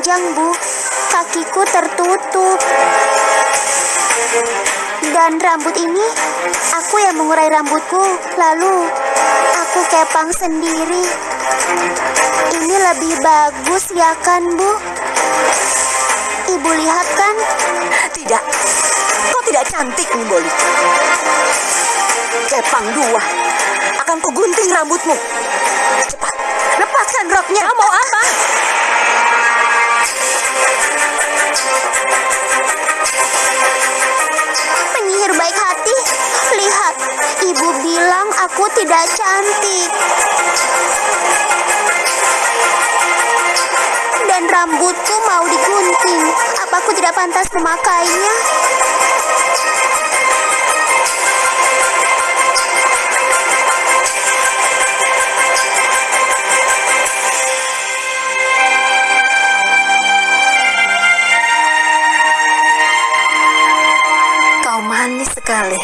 panjang, Bu. Kakiku tertutup. Dan rambut ini, aku yang mengurai rambutku. Lalu, aku kepang sendiri. Ini lebih bagus, ya kan, Bu? Ibu lihat kan? Tidak. Kau tidak cantik, Nimboli. Kepang dua. Akan kugunting rambutmu. Cepat. Lepaskan roknya. Kau mau apa? Penyihir baik hati, lihat. Ibu bilang aku tidak cantik. Dan rambutku mau digunting. Apa aku tidak pantas memakainya? Sekali.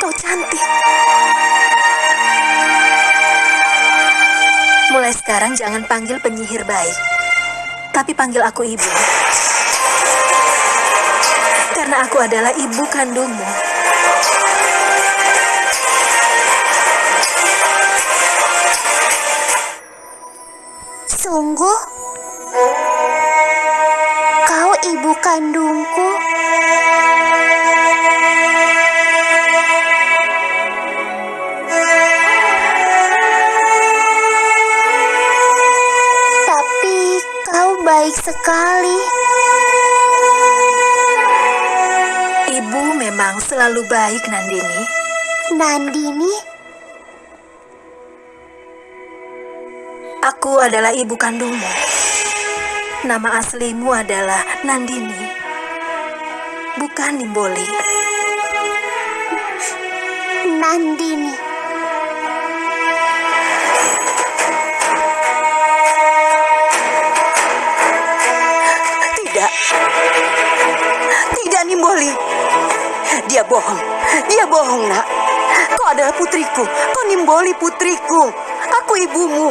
Kau cantik. Mulai sekarang jangan panggil penyihir baik. Tapi panggil aku ibu. Karena aku adalah ibu kandungmu. Selalu baik, Nandini. Nandini, Aku adalah ibu kandungmu. Nama aslimu adalah Nandini. Bukan Nimboli. Nandini. Tidak. Tidak, Nimboli. Dia bohong. Dia bohong, nak. Kau adalah putriku. Kau Nimboli putriku. Aku ibumu.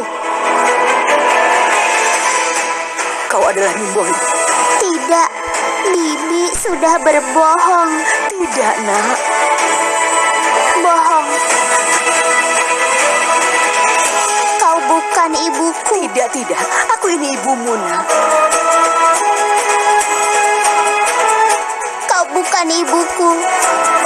Kau adalah Nimboli. Tidak, Bibi sudah berbohong. Tidak, nak. Bohong. Kau bukan ibuku. Tidak, tidak. Aku ini ibumu, nak. Kau bukan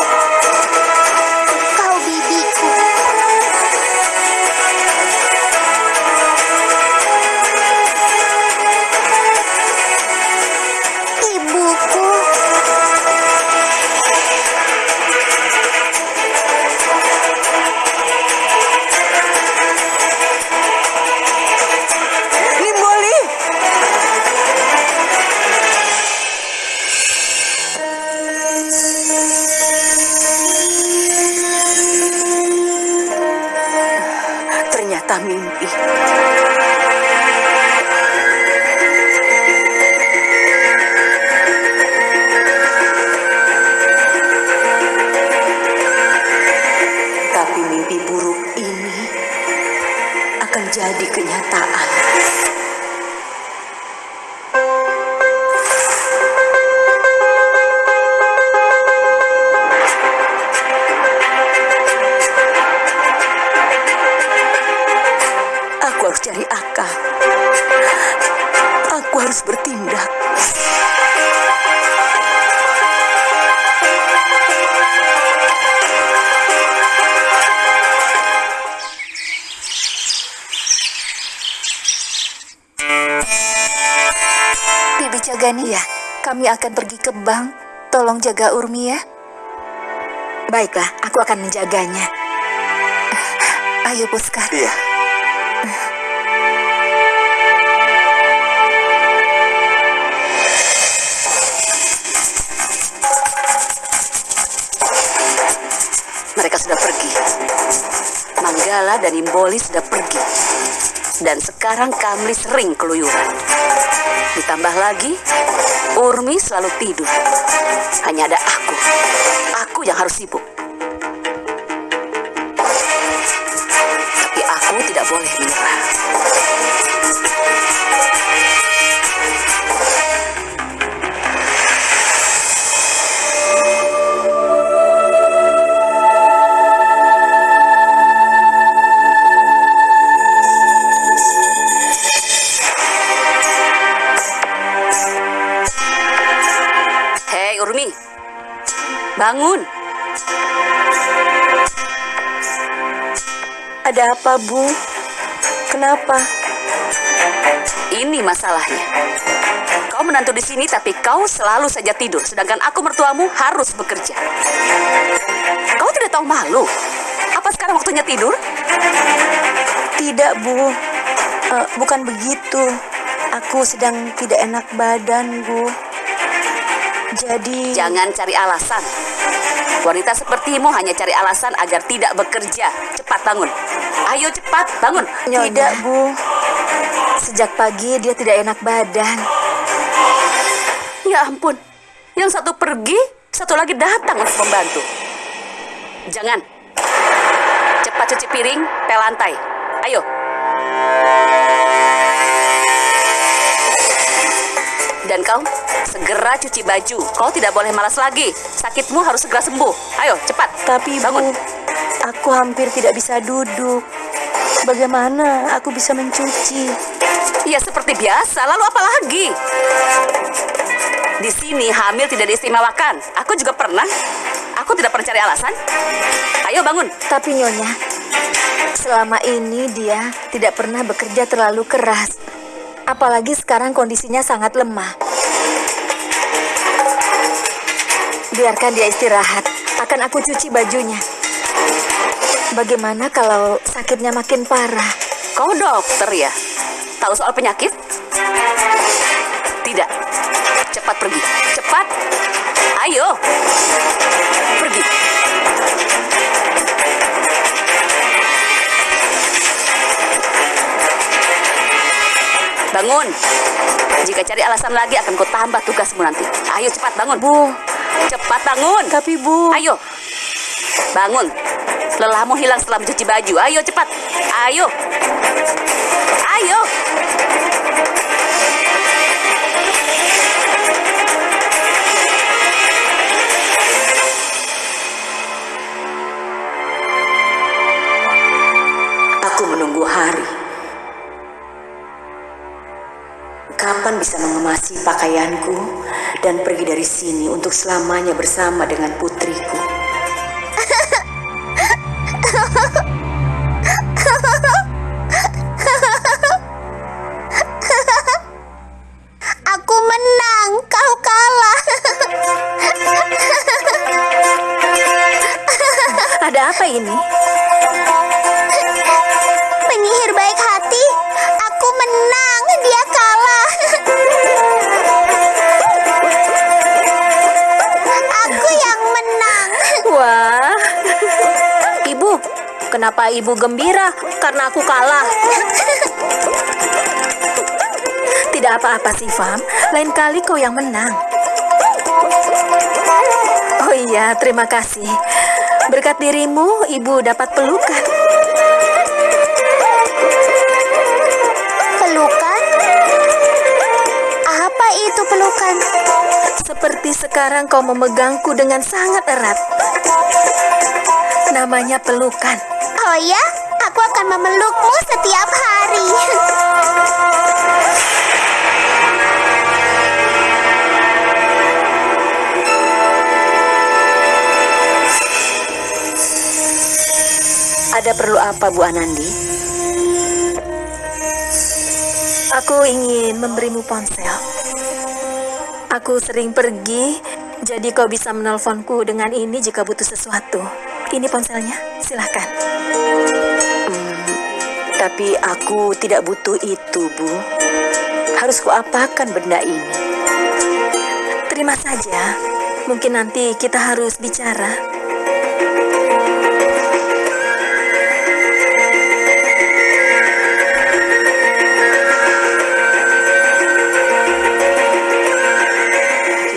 Urmi akan pergi ke bank. Tolong jaga Urmi ya. Baiklah, aku akan menjaganya. Ayo Puska. Iya. Mereka sudah pergi. Manggala dan Imboli sudah pergi. Dan sekarang Kamli sering keluyuran. Ditambah lagi, Urmi selalu tidur. Hanya ada aku. Aku yang harus sibuk. Tapi aku tidak boleh menyerah. Bangun. Ada apa, Bu? Kenapa? Ini masalahnya. Kau menantu di sini tapi kau selalu saja tidur, sedangkan aku mertuamu harus bekerja. Kau tidak tahu malu? Apa sekarang waktunya tidur? Tidak, Bu. Eh, bukan begitu. Aku sedang tidak enak badan, Bu. Jadi... Jangan cari alasan. Wanita sepertimu hanya cari alasan agar tidak bekerja. Cepat bangun. Ayo cepat bangun. Tidak, Bu. Sejak pagi dia tidak enak badan. Ya ampun. Yang satu pergi, satu lagi datang untuk membantu. Jangan. Cepat cuci piring, pel lantai. Ayo. Dan kau segera cuci baju. Kau tidak boleh malas lagi. Sakitmu harus segera sembuh. Ayo, cepat. Tapi, bangun. Aku hampir tidak bisa duduk. Bagaimana aku bisa mencuci? Ya seperti biasa. Lalu apa lagi? Di sini hamil tidak diistimewakan. Aku juga pernah. Aku tidak pernah cari alasan. Ayo bangun. Tapi Nyonya, selama ini dia tidak pernah bekerja terlalu keras. Apalagi sekarang kondisinya sangat lemah. Biarkan dia istirahat. Akan aku cuci bajunya. Bagaimana kalau sakitnya makin parah? Kau dokter ya? Tahu soal penyakit? Tidak. Cepat pergi. Cepat. Ayo. Bangun. Jika cari alasan lagi akan kau tambah tugasmu nanti. Ayo cepat bangun. Bu, Cepat bangun. tapi Bu, Ayo. Bangun. Lelahmu hilang setelah mencuci baju. Ayo cepat. Ayo. Ayo. Kapan bisa mengemasi pakaianku dan pergi dari sini untuk selamanya bersama dengan putriku? Ibu gembira karena aku kalah? Tidak apa-apa sih, Fam. Lain kali kau yang menang. Oh iya, terima kasih. Berkat dirimu, Ibu dapat pelukan. Pelukan? Apa itu pelukan? Seperti sekarang kau memegangku dengan sangat erat. Namanya pelukan. Oh ya, aku akan memelukmu setiap hari. Ada perlu apa, Bu Anandi? Aku ingin memberimu ponsel. Aku sering pergi, jadi kau bisa menelponku dengan ini jika butuh sesuatu. Ini ponselnya, silahkan. Hmm, tapi aku tidak butuh itu, Bu. Harus kuapakan benda ini? Terima saja. Mungkin nanti kita harus bicara.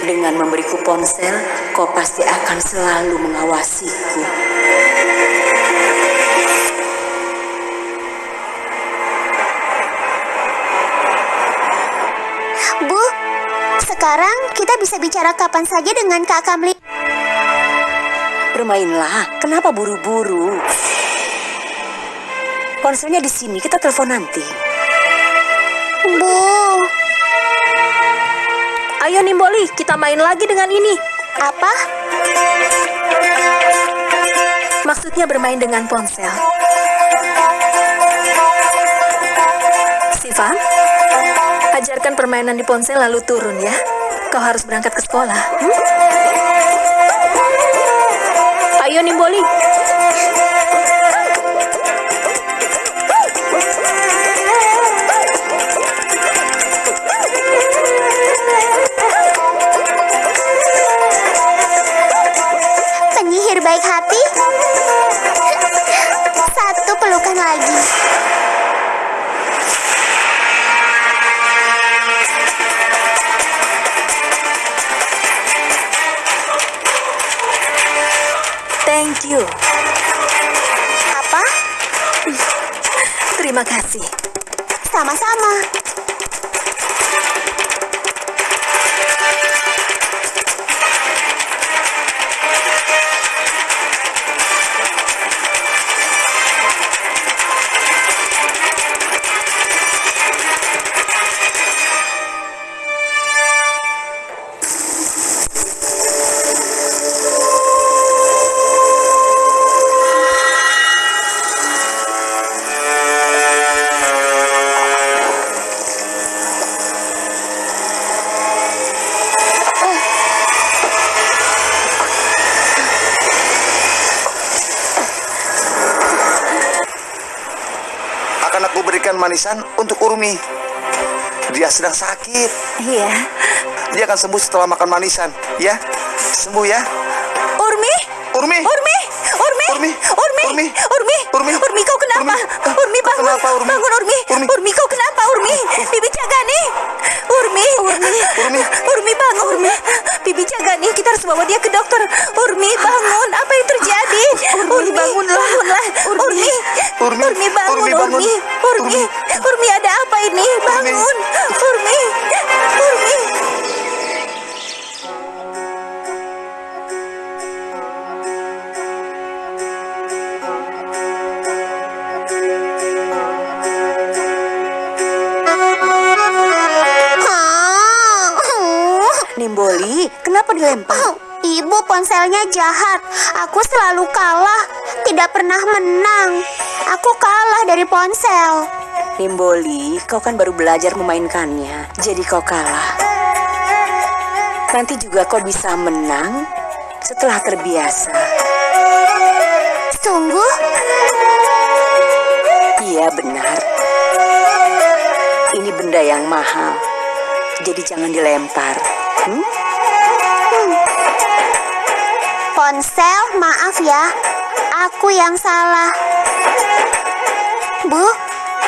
Dengan memberiku ponsel, kau pasti akan selalu mengawasiku. Bisa bicara kapan saja dengan Kak Kamli. Bermainlah, kenapa buru-buru? Ponselnya di sini, kita telepon nanti. Bu, Ayo Nimboli, kita main lagi dengan ini. apa? Maksudnya bermain dengan ponsel. Siva, ajarkan permainan di ponsel lalu turun ya. Kau harus berangkat ke sekolah. hmm? Ayo Nimboli. You. Apa? Terima kasih. Sama-sama. Manisan untuk Urmi. Dia sedang sakit. Iya. Dia akan sembuh setelah makan manisan. Ya, sembuh ya. Urmi? Urmi. Urmi? Urmi? Urmi. Urmi? Urmi. Urmi? Urmi. Urmi? Urmi. Urmi, bangun. kenapa, Urmi? Bangun, Urmi. Urmi. Urmi, kau kenapa, Urmi? Bibi jaga nih. Urmi. Urmi. Urmi. Urmi, bangun. Urmi. Bibi jaga nih. Kita harus bawa dia ke dokter. Urmi, bangun. Apa yang terjadi? Urmi, bangunlah. Bangunlah. Urmi. Urmi. Urmi, bangun. Urmi, bangun. Urmi. Urmi. Urmi, ada apa ini? Bangun. Urmi. Urmi. Kenapa dilempar? Ibu ponselnya jahat. Aku selalu kalah. Tidak pernah menang. Aku kalah dari ponsel. Nimboli, kau kan baru belajar memainkannya, jadi kau kalah. Nanti juga kau bisa menang setelah terbiasa. Sungguh? Iya benar. Ini benda yang mahal, jadi jangan dilempar. Hmm? Ponsel, maaf ya. Aku yang salah. Bu,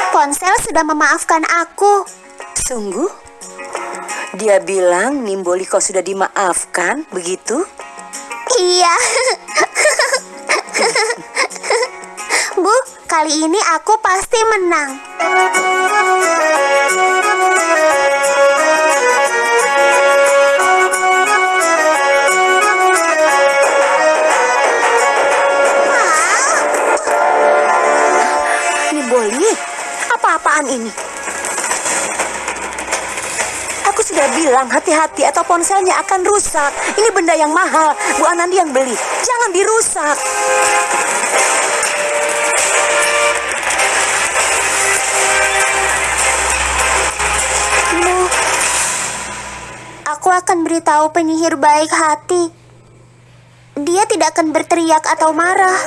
ponsel sudah memaafkan aku. Sungguh? Dia bilang Nimboli kau sudah dimaafkan, begitu? Iya. Bu, kali ini aku pasti menang. Ini? Aku sudah bilang hati-hati atau ponselnya akan rusak. Ini benda yang mahal. Bu Anandi yang beli. Jangan dirusak. Aku akan beritahu penyihir baik hati. Dia tidak akan berteriak atau marah.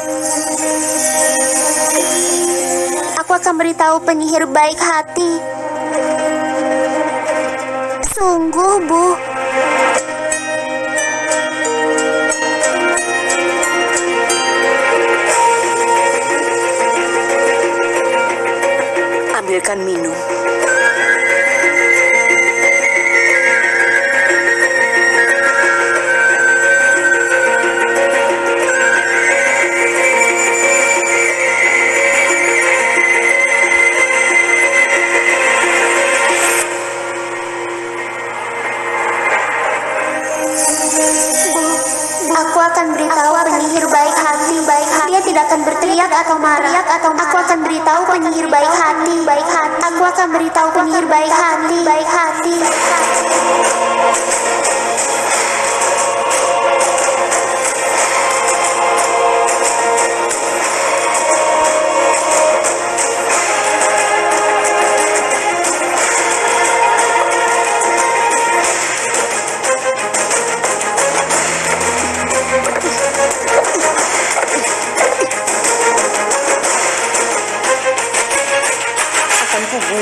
Akan beritahu penyihir baik hati. Sungguh, Bu.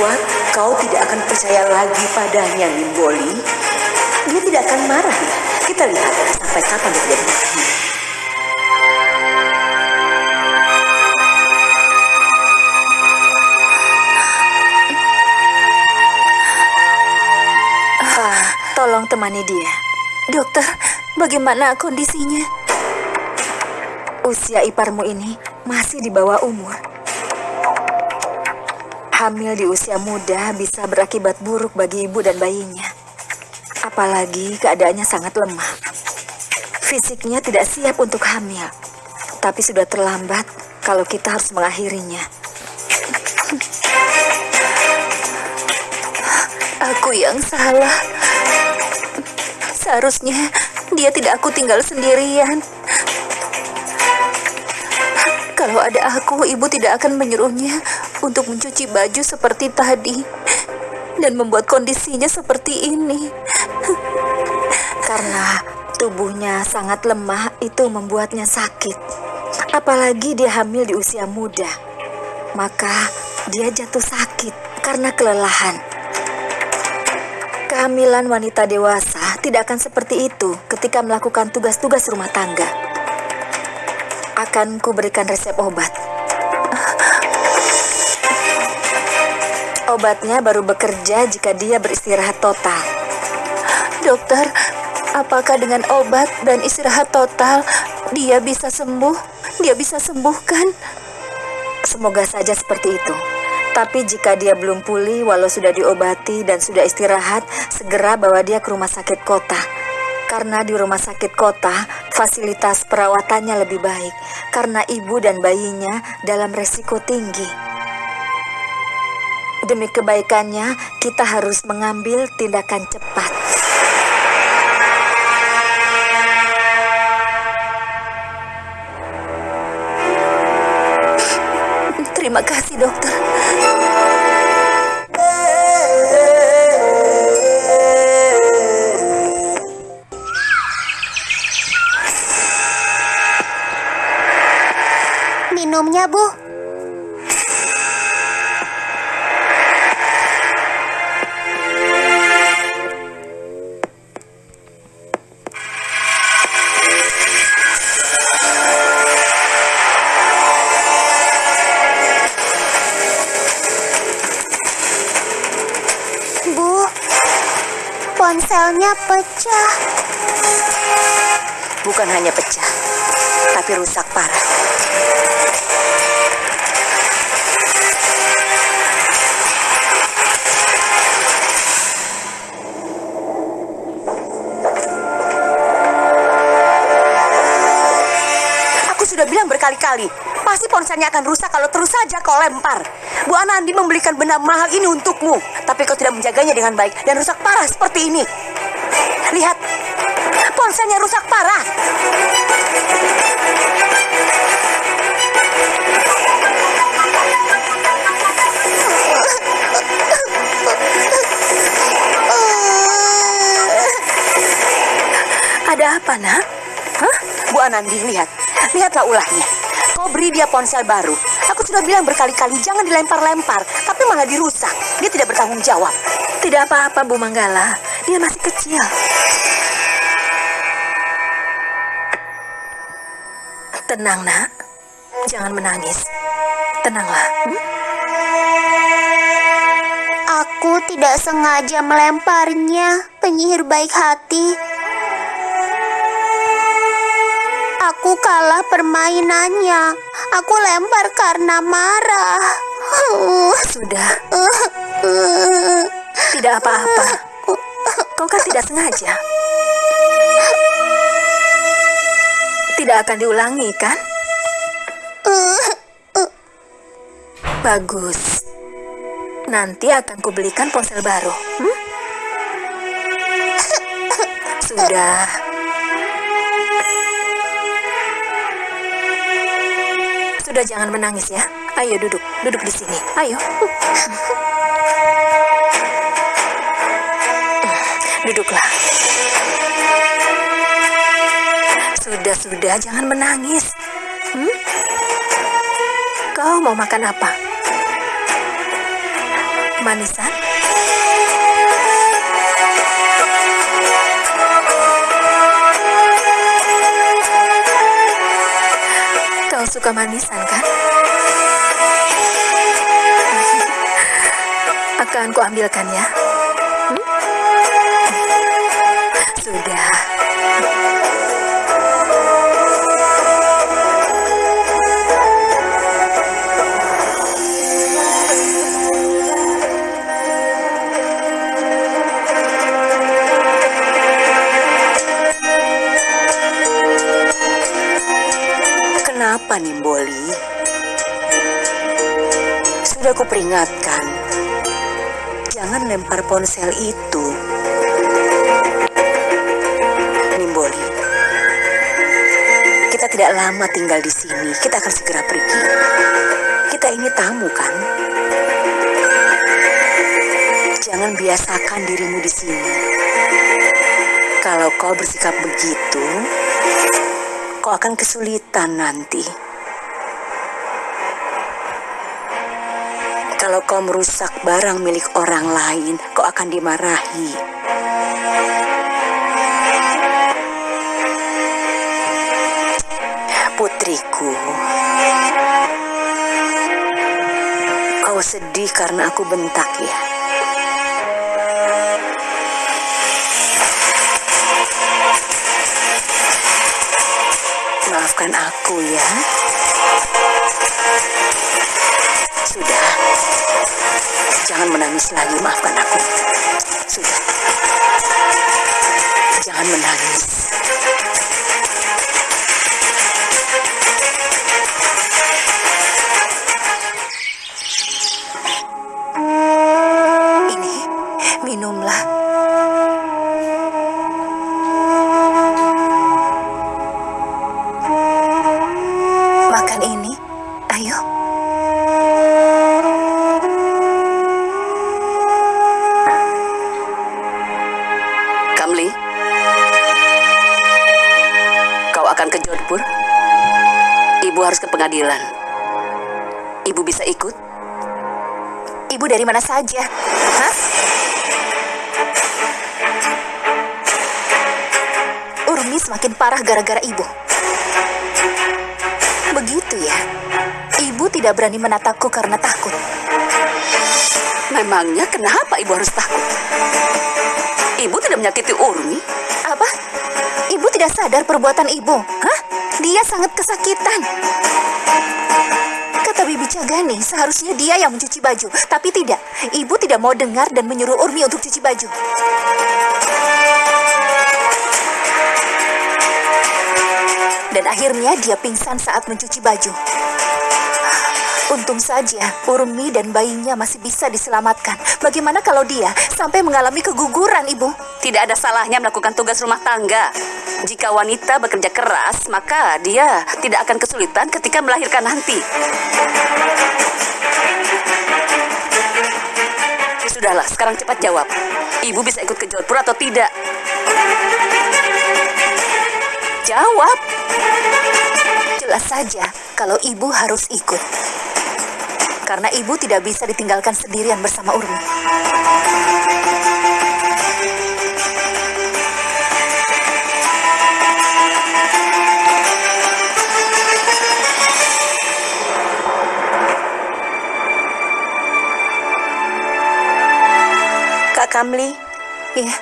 Kubuat kau tidak akan percaya lagi padanya, Limboli. Dia tidak akan marah ya. Kita lihat sampai kapan dia tidak dimarahi. Ah, tolong temani dia. Dokter, bagaimana kondisinya? Usia iparmu ini masih di bawah umur. Hamil di usia muda bisa berakibat buruk bagi ibu dan bayinya. Apalagi keadaannya sangat lemah. Fisiknya tidak siap untuk hamil. Tapi sudah terlambat kalau kita harus mengakhirinya. Aku yang salah. Seharusnya dia tidak aku tinggal sendirian. Kalau ada aku, ibu tidak akan menyuruhnya untuk mencuci baju seperti tadi dan membuat kondisinya seperti ini. Karena tubuhnya sangat lemah, itu membuatnya sakit. Apalagi dia hamil di usia muda, maka dia jatuh sakit karena kelelahan. Kehamilan wanita dewasa tidak akan seperti itu ketika melakukan tugas-tugas rumah tangga. Akan kuberikan resep obat. Obatnya baru bekerja jika dia beristirahat total. Dokter, apakah dengan obat dan istirahat total dia bisa sembuh? Dia bisa sembuhkan? Semoga saja seperti itu. Tapi jika dia belum pulih walau sudah diobati dan sudah istirahat, segera bawa dia ke rumah sakit kota. Karena di rumah sakit kota, fasilitas perawatannya lebih baik karena ibu dan bayinya dalam resiko tinggi. Demi kebaikannya, kita harus mengambil tindakan cepat. Terima kasih, dokter. Minumnya, Bu. Pecah. Bukan hanya pecah, tapi rusak parah. Aku sudah bilang berkali-kali, pasti ponselnya akan rusak kalau terus saja kau lempar. Bu Anandi membelikan benda mahal ini untukmu, tapi kau tidak menjaganya dengan baik dan rusak parah seperti ini. Ponselnya rusak parah. Ada apa, nak? Hah? Bu Anandi, lihat. Lihatlah ulahnya. Kau beri dia ponsel baru. Aku sudah bilang berkali-kali jangan dilempar-lempar, tapi malah dirusak. Dia tidak bertanggung jawab. Tidak apa-apa, Bu Manggala. Dia masih kecil. Tenang, nak. Jangan menangis. Tenanglah. hmm? Aku tidak sengaja melemparnya, penyihir baik hati. Aku kalah permainannya. Aku lempar karena marah. Sudah. Tidak apa-apa. Kau kan tidak sengaja. Tidak akan diulangi, kan? Bagus. Nanti akan kubelikan ponsel baru. Hmm? Sudah. Sudah jangan menangis ya. Ayo duduk, duduk di sini. Ayo. Duduklah. Sudah, sudah, jangan menangis. Hmm? Kau mau makan apa? Manisan? Kau suka manisan, kan? Akan ku ambilkan ya. Hmm? Sudah. Sudah kuperingatkan. Jangan lempar ponsel itu. Nimboli. Kita tidak lama tinggal di sini. Kita akan segera pergi. Kita ini tamu kan? Jangan biasakan dirimu di sini. Kalau kau bersikap begitu, kau akan kesulitan nanti. Kalau kau merusak barang milik orang lain, kau akan dimarahi. Putriku, kau sedih karena aku bentak ya? Maafkan aku ya. Sudah. Jangan menangis lagi, maafkan aku. Sudah. Jangan menangis. Pengadilan. Ibu bisa ikut? Ibu dari mana saja? Hah? Urmi semakin parah gara-gara ibu. Begitu ya. Ibu tidak berani menatapku karena takut. Memangnya kenapa ibu harus takut? Ibu tidak menyakiti Urmi? Apa? Ibu tidak sadar perbuatan ibu? Hah? Dia sangat kesakitan. Kata Bibi Cagani, seharusnya dia yang mencuci baju. Tapi tidak, ibu tidak mau dengar dan menyuruh Urmi untuk cuci baju. Dan akhirnya dia pingsan saat mencuci baju. Untung saja Urmi dan bayinya masih bisa diselamatkan. Bagaimana kalau dia sampai mengalami keguguran, Ibu? Tidak ada salahnya melakukan tugas rumah tangga. Jika wanita bekerja keras, maka dia tidak akan kesulitan ketika melahirkan nanti. Sudahlah, sekarang cepat jawab. Ibu bisa ikut ke Jodhpur atau tidak? Jawab. Jelas saja kalau ibu harus ikut. Karena ibu tidak bisa ditinggalkan sendirian bersama Urmi. Kak Kamli, Iya,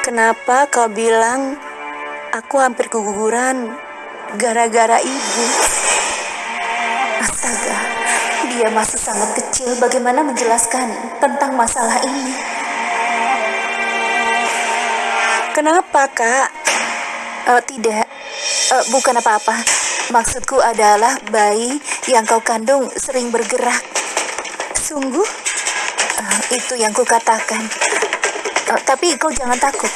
kenapa kau bilang aku hampir keguguran gara-gara ibu? astaga. Dia masih sangat kecil. Bagaimana menjelaskan tentang masalah ini? Kenapa, Kak? Eh, tidak, Eh, bukan apa-apa. Maksudku adalah bayi yang kau kandung sering bergerak. Sungguh? Eh, itu yang kukatakan. Eh, tapi kau jangan takut.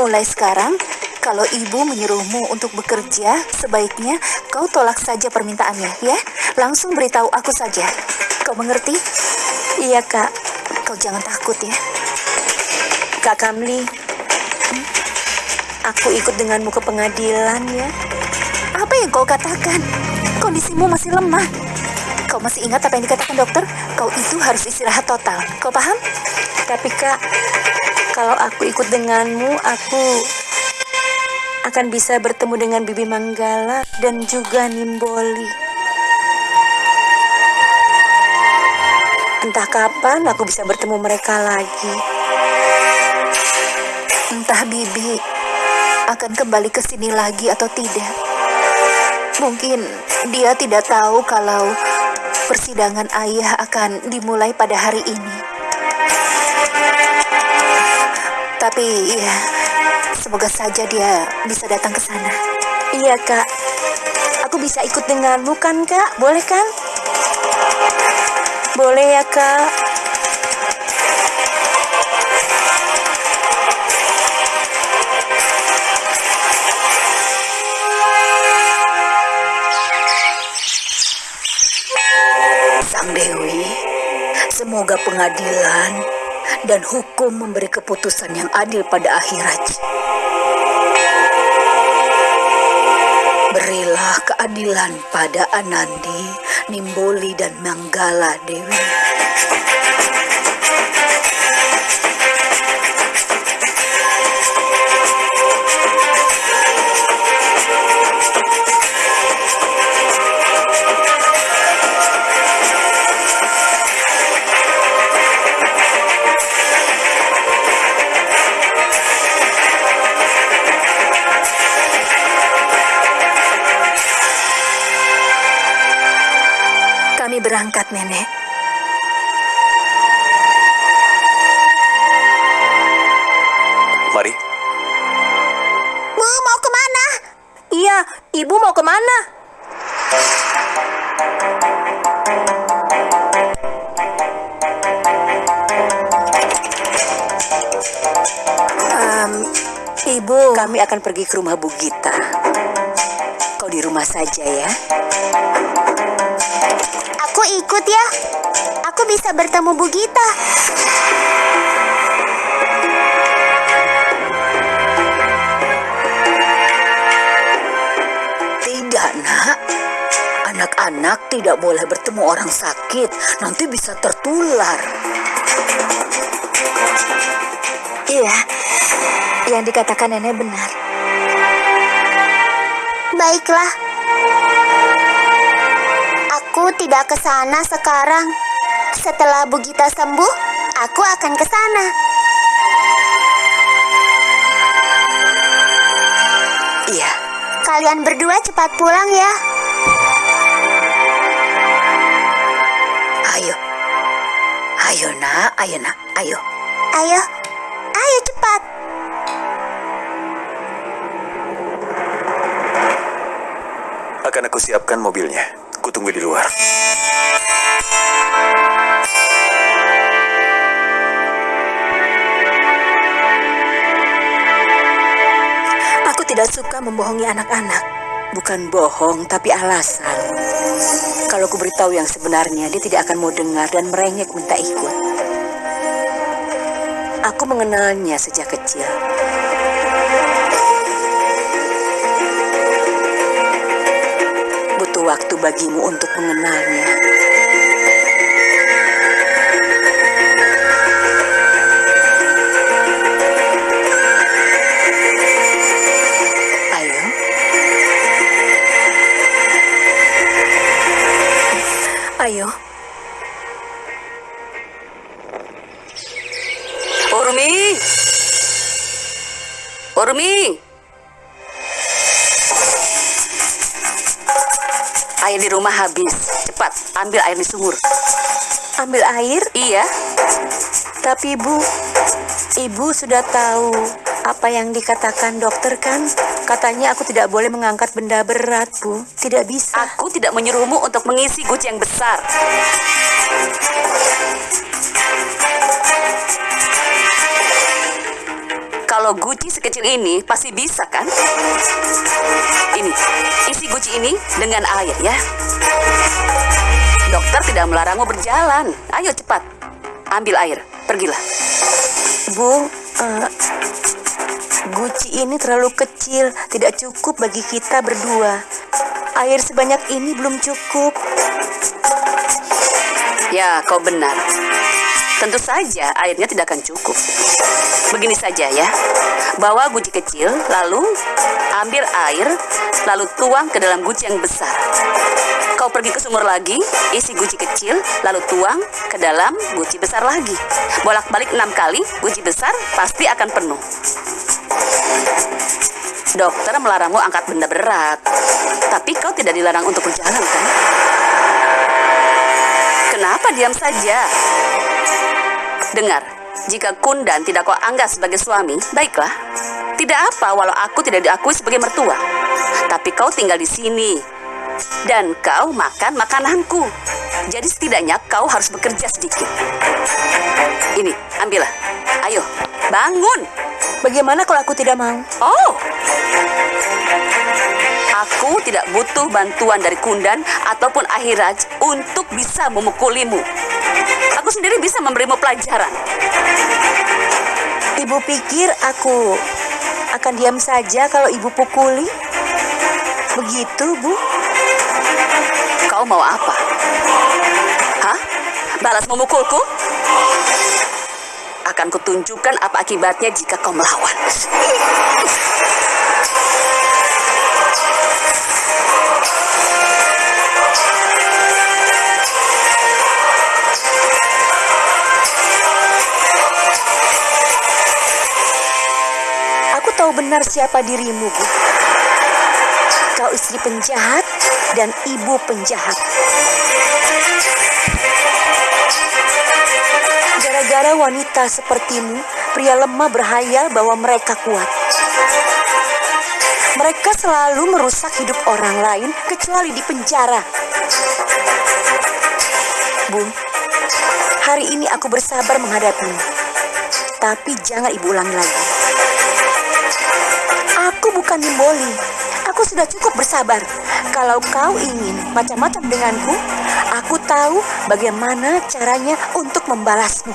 Mulai sekarang, kalau ibu menyuruhmu untuk bekerja, sebaiknya kau tolak saja permintaannya, ya. Langsung beritahu aku saja. Kau mengerti? Iya, Kak. Kau jangan takut ya. Kak Kamli. Hmm? Aku ikut denganmu ke pengadilan ya. Apa yang kau katakan? Kondisimu masih lemah. Kau masih ingat apa yang dikatakan dokter? Kau itu harus istirahat total. Kau paham? Tapi kak, kalau aku ikut denganmu, aku akan bisa bertemu dengan Bibi Manggala dan juga Nimboli. Entah kapan aku bisa bertemu mereka lagi. Entah Bibi akan kembali ke sini lagi atau tidak. Mungkin dia tidak tahu kalau persidangan ayah akan dimulai pada hari ini. Tapi ya, semoga saja dia bisa datang ke sana. Iya, Kak. Aku bisa ikut denganmu kan, Kak? Boleh kan? Boleh ya, Kak. Semoga pengadilan dan hukum memberi keputusan yang adil pada akhirat. Berilah keadilan pada Anandi, Nimboli, dan Manggala Dewi. Iya, Ibu mau ke mana? Em, Ibu, Kami akan pergi ke rumah Bu Gita. Kau di rumah saja ya. Aku ikut ya. Aku bisa bertemu Bu Gita. Nak. Anak-anak tidak boleh bertemu orang sakit, nanti bisa tertular. iya, yang dikatakan Nenek benar. Baiklah. Aku tidak ke sana sekarang. Setelah Bu Gita sembuh, aku akan ke sana. Iya, Kalian berdua cepat pulang ya. ayo. Ayo, nak. Ayo, nak. Ayo. Ayo. Ayo cepat. Akan aku siapkan mobilnya. Kutunggu di luar. Tidak suka membohongi anak-anak. Bukan bohong, tapi alasan. Kalau ku beritahu yang sebenarnya, dia tidak akan mau dengar dan merengek minta ikut. Aku mengenalnya sejak kecil. Butuh waktu bagimu untuk mengenalnya. Urmi! Air di rumah habis. Cepat, ambil air di sumur. Ambil air, Iya, tapi ibu, ibu sudah tahu Apa yang dikatakan dokter kan? Katanya aku tidak boleh mengangkat benda berat, Bu. Tidak bisa. Aku tidak menyuruhmu untuk mengisi guci yang besar. Kalau guci sekecil ini pasti bisa kan? Ini, isi guci ini dengan air ya. Dokter tidak melarangmu berjalan. Ayo cepat, ambil air, pergilah. Bu, eh, guci ini terlalu kecil, tidak cukup bagi kita berdua. Air sebanyak ini belum cukup. Ya, kau benar. Tentu saja airnya tidak akan cukup. Begini saja ya. Bawa guci kecil, lalu ambil air, lalu tuang ke dalam guci yang besar. Kau pergi ke sumur lagi, isi guci kecil, lalu tuang ke dalam guci besar lagi. Bolak-balik enam kali, guci besar pasti akan penuh. Dokter melarangmu angkat benda berat, tapi kau tidak dilarang untuk berjalan kan? Kenapa diam saja? Dengar, jika Kundan tidak kau anggap sebagai suami, baiklah. Tidak apa walau aku tidak diakui sebagai mertua. Tapi kau tinggal di sini. Dan kau makan makananku. Jadi setidaknya kau harus bekerja sedikit. Ini, ambillah. Ayo, bangun. Bagaimana kalau aku tidak mau? Oh, Aku tidak butuh bantuan dari Kundan ataupun Ahiraj untuk bisa memukulimu. Aku sendiri bisa memberimu pelajaran. Ibu pikir aku akan diam saja kalau ibu pukuli? Begitu, Bu? Kau mau apa? Hah? Balas memukulku? Akan kutunjukkan apa akibatnya jika kau melawan. Benar siapa dirimu, Bu. Kau istri penjahat dan ibu penjahat. Gara-gara wanita sepertimu, pria lemah berhayal bahwa mereka kuat. Mereka selalu merusak hidup orang lain kecuali di penjara. Bun, hari ini aku bersabar menghadapimu. Tapi jangan ibu ulangi lagi. Aku bukan Nimboli. Aku sudah cukup bersabar. Kalau kau ingin macam-macam denganku, aku tahu bagaimana caranya untuk membalasmu.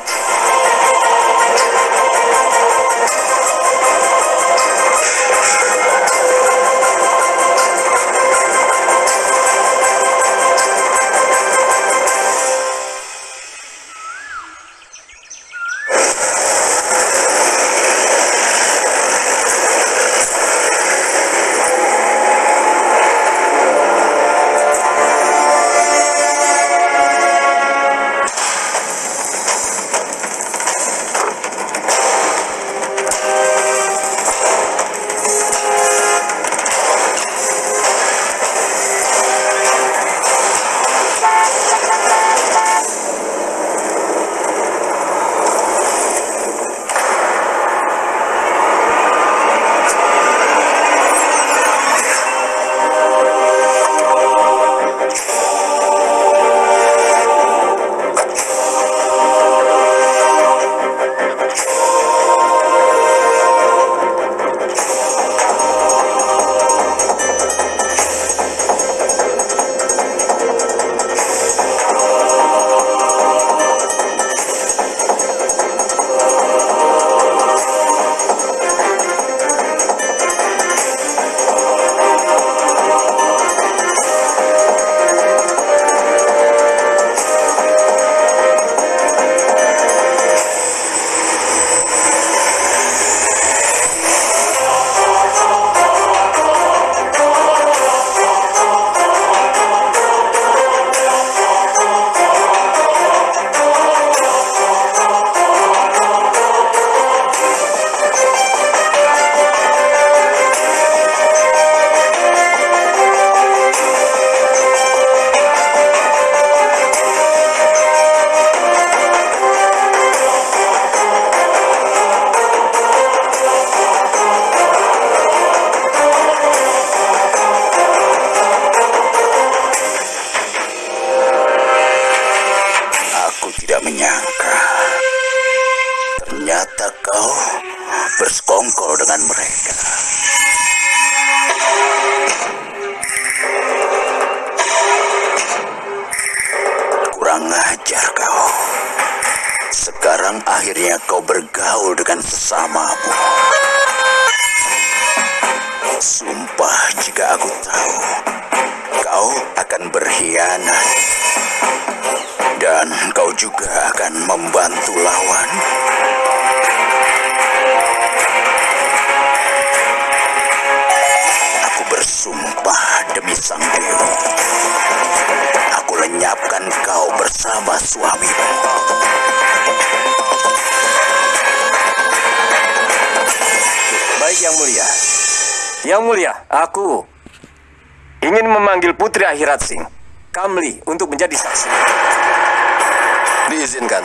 Bersama suamimu. Baik Yang Mulia. Yang Mulia, aku ingin memanggil Putri Akhirat Singh, Kamli, untuk menjadi saksi. Diizinkan.